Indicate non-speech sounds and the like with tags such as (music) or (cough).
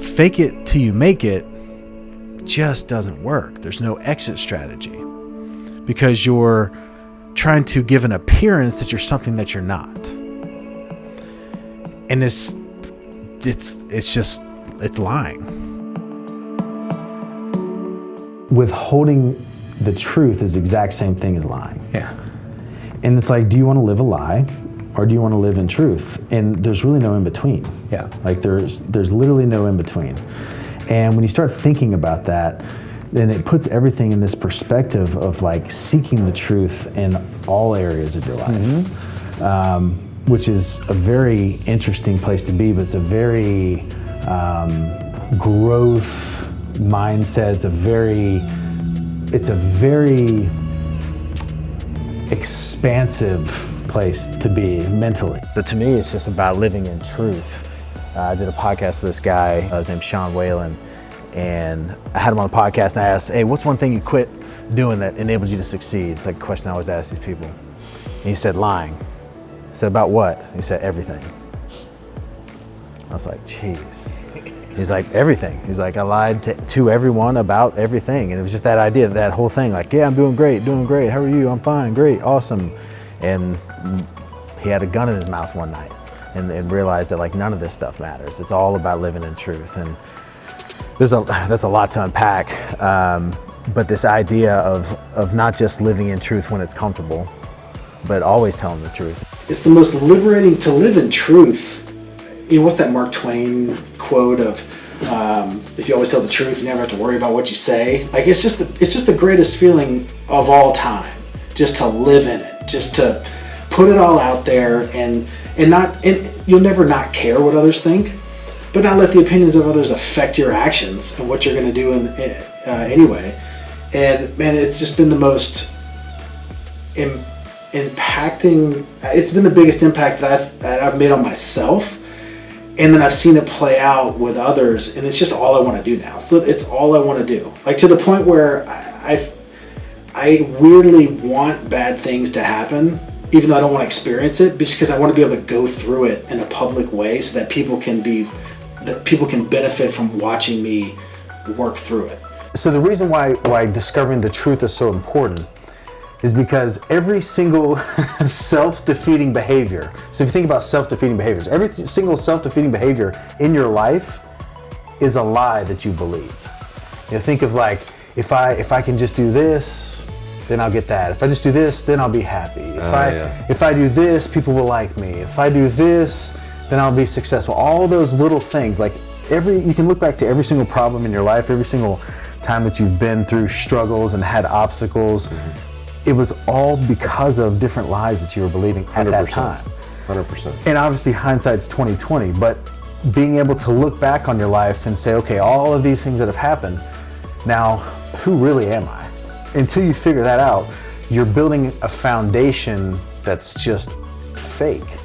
Fake it till you make it just doesn't work. There's no exit strategy because you're trying to give an appearance that you're something that you're not. And it's it's it's just it's lying. Withholding the truth is the exact same thing as lying. Yeah. And it's like, do you want to live a lie or do you want to live in truth? And there's really no in between. Yeah. Like there's there's literally no in between. And when you start thinking about that, then it puts everything in this perspective of like seeking the truth in all areas of your life, um, which is a very interesting place to be, but it's a very um, growth mindset. It's a very, it's a very expansive place to be mentally. But to me, it's just about living in truth. Uh, I did a podcast with this guy. Uh, his name's Sean Whalen. And I had him on the podcast and I asked, hey, what's one thing you quit doing that enables you to succeed? It's like a question I always ask these people. And he said, lying. I said, about what? He said, everything. I was like, jeez. He's like, everything. He's like, I lied to, to everyone about everything. And it was just that idea, that whole thing, like, yeah, I'm doing great, doing great. How are you? I'm fine, great, awesome. And he had a gun in his mouth one night and, and realized that like none of this stuff matters. It's all about living in truth. And there's a, (sighs) that's a lot to unpack. Um, but this idea of, of not just living in truth when it's comfortable, but always telling the truth. It's the most liberating to live in truth. You know, what's that Mark Twain quote of, um, if you always tell the truth, you never have to worry about what you say. Like it's just the, it's just the greatest feeling of all time, just to live in it, just to put it all out there and and not and you'll never not care what others think, but not let the opinions of others affect your actions and what you're going to do in, uh, anyway. And man, it's just been the most Im- impacting. It's been the biggest impact that I've that I've made on myself, and then I've seen it play out with others, and it's just all I want to do now. So it's all I want to do, like to the point where I, I've I weirdly want bad things to happen, even though I don't want to experience it, just because I want to be able to go through it in a public way so that people can be that people can benefit from watching me work through it. So the reason why, why discovering the truth is so important is because every single (laughs) self-defeating behavior, so if you think about self-defeating behaviors, every single self-defeating behavior in your life is a lie that you believe. You know, think of like, if I, if I can just do this, then I'll get that. If I just do this, then I'll be happy. If, I, yeah. if I do this, people will like me. If I do this, then I'll be successful. All those little things, like every, you can look back to every single problem in your life, every single time that you've been through struggles and had obstacles. It was all because of different lies that you were believing at that 100%. time. 100%. And obviously hindsight's 2020, but being able to look back on your life and say, okay, all of these things that have happened, now who really am I? Until you figure that out, you're building a foundation that's just fake.